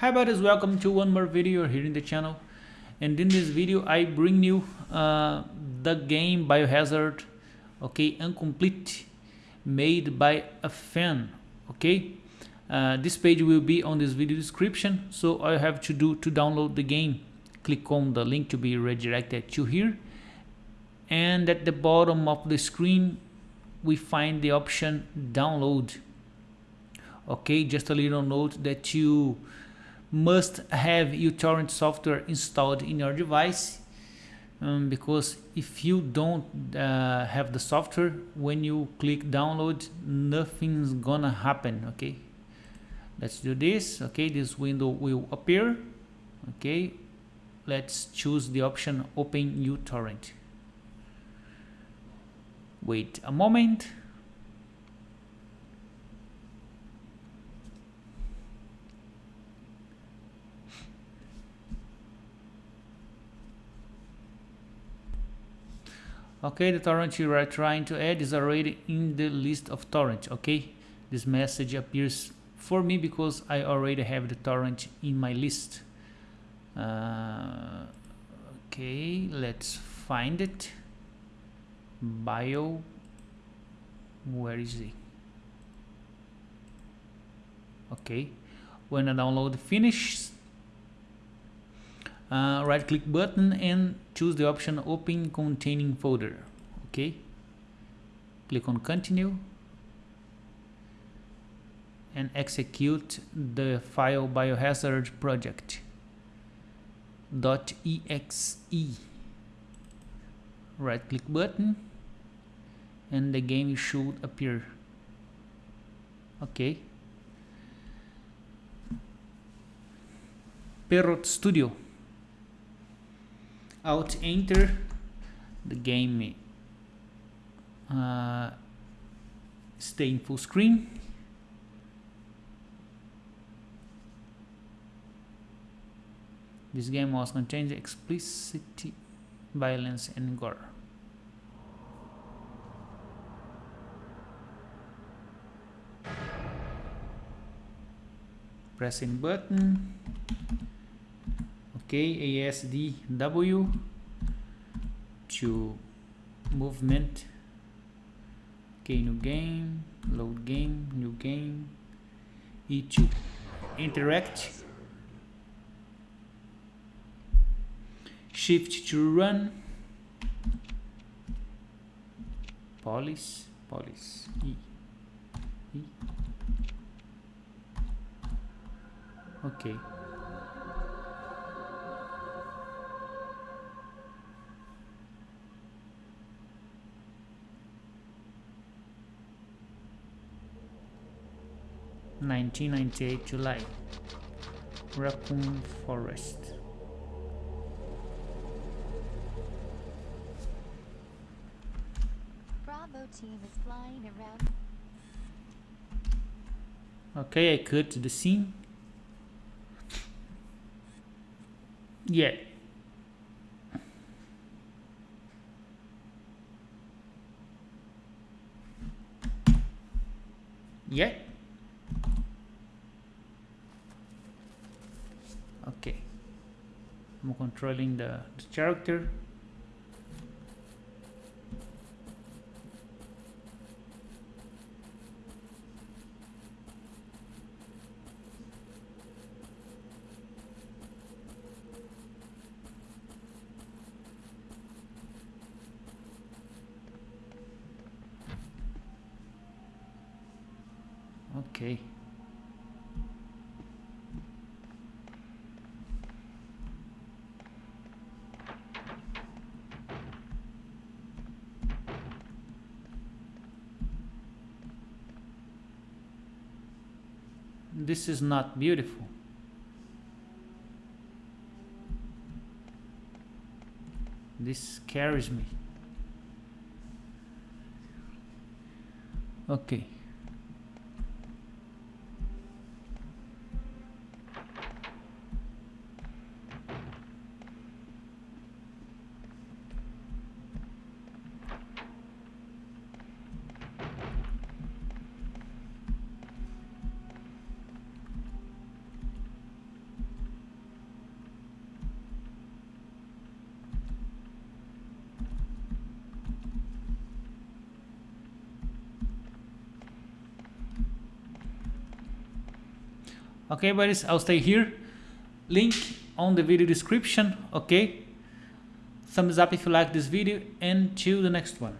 Hi buddies, welcome to one more video here in the channel. And in this video I bring you uh, the game Biohazard, okay, incomplete, made by a fan, okay. Uh, this page will be on this video description, so all you have to do to download the game, click on the link to be redirected to here. And at the bottom of the screen, we find the option download okay just a little note that you must have uTorrent software installed in your device um, because if you don't uh, have the software when you click download nothing's gonna happen okay? Let's do this okay? This window will appear okay? Let's choose the option open uTorrent wait a moment okay the torrent you are trying to add is already in the list of torrent okay? This message appears for me because I already have the torrent in my list. Uh, okay let's find it. Bio where is it? Okay when I download finishes uh, right click button and choose the option open containing folder. Okay. Click on continue. And execute the file biohazard project. dot .exe right click button. And the game should appear. Okay. Perrot Studio alt enter the game. Uh, stay in full screen. This game was contains explicit violence and gore. Pressing button KASDW to movement. K new game, load game, new game. E to interact. Shift to run. Police police. E, e. ok. 1998 July. Raccoon Forest. Bravo team is flying around. Okay, I cut to the scene. Yeah. Yeah. Okay. I'm controlling the, the character. Okay. This is not beautiful. This scares me. Okay. Okay buddies I'll stay here. Link on the video description okay? Thumbs up if you like this video and till the next one